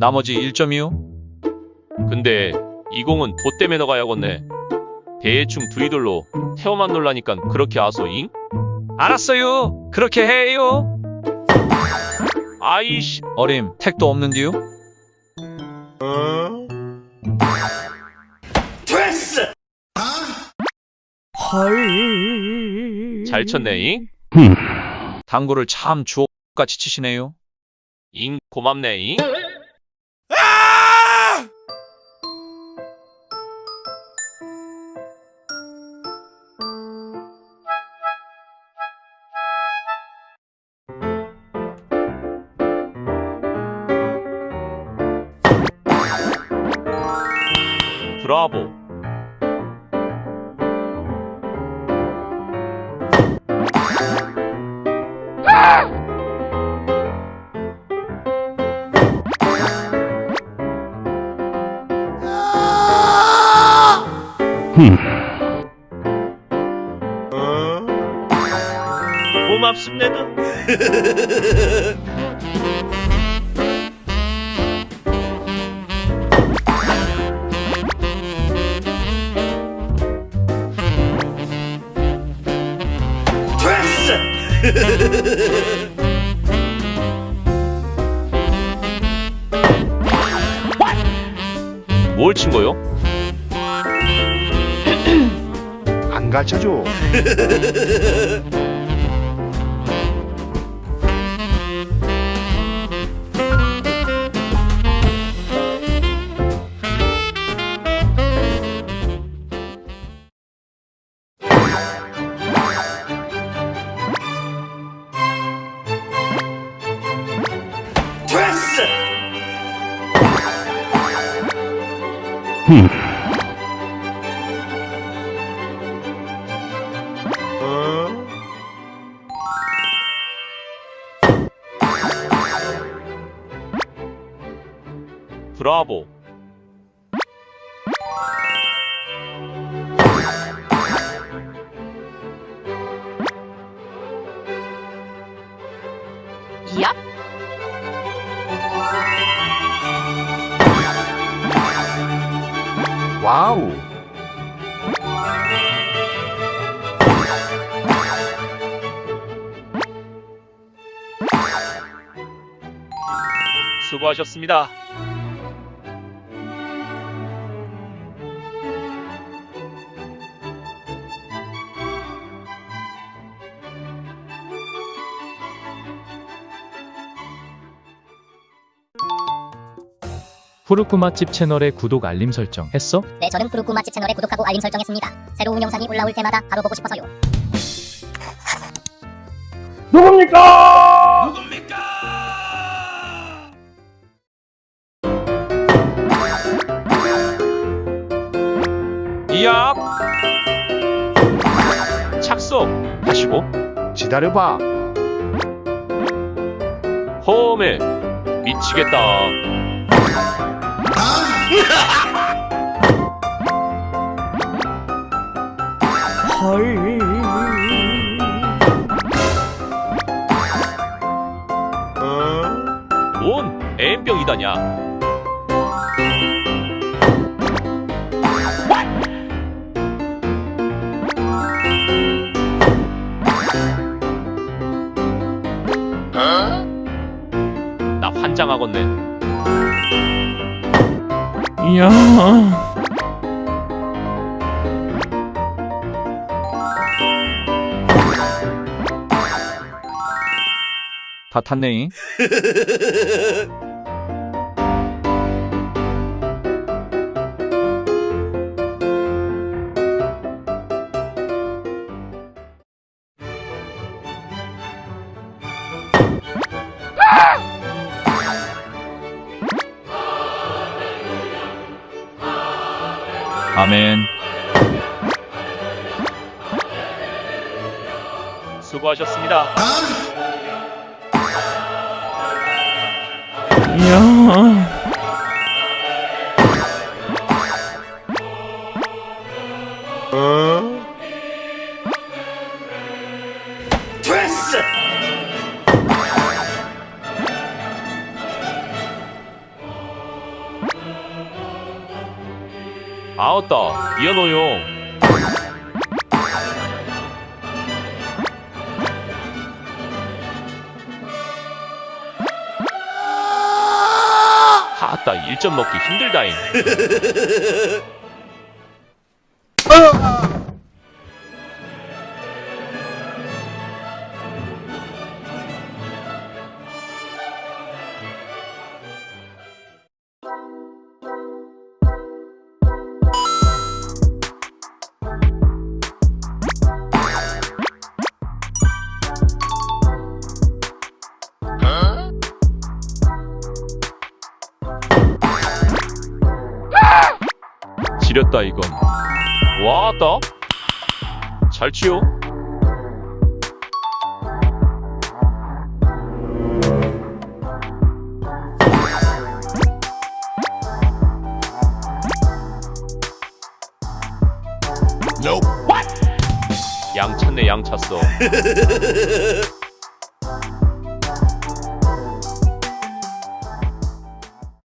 나머지 1점이요? 근데 이 공은 봇 때문에 넣어가야겠네. 대충 두이돌로 태워만 놀라니깐 그렇게 아소잉? 알았어요. 그렇게 해요. 아이씨, 어림, 택도 없는디요? 잘 쳤네잉? 당구를 참 주옥같이 치시네요. 잉, 고맙네잉? 브라보. 고맙습니다. 뭘 친 거요? 안 가르쳐줘. 브라보. 와우. 수고하셨습니다. 푸르쿠 맛집 채널에 구독 알림 설정 했어? 네, 저는 푸르쿠 맛집 채널에 구독하고 알림 설정했습니다. 새로운 영상이 올라올 때마다 바로 보고 싶어서요. 이압! 착석! 하시고, 기다려봐. 험해! 미치겠다. 뭔 M병이다냐? 나 환장하겠네. 이야 다 탔네. 아멘. 수고하셨습니다. 이야 아었다. 미안해요. 하따 1점 먹기 힘들다잉 지렸다 이건. 와따 잘 치요 양 찼네 양 찼어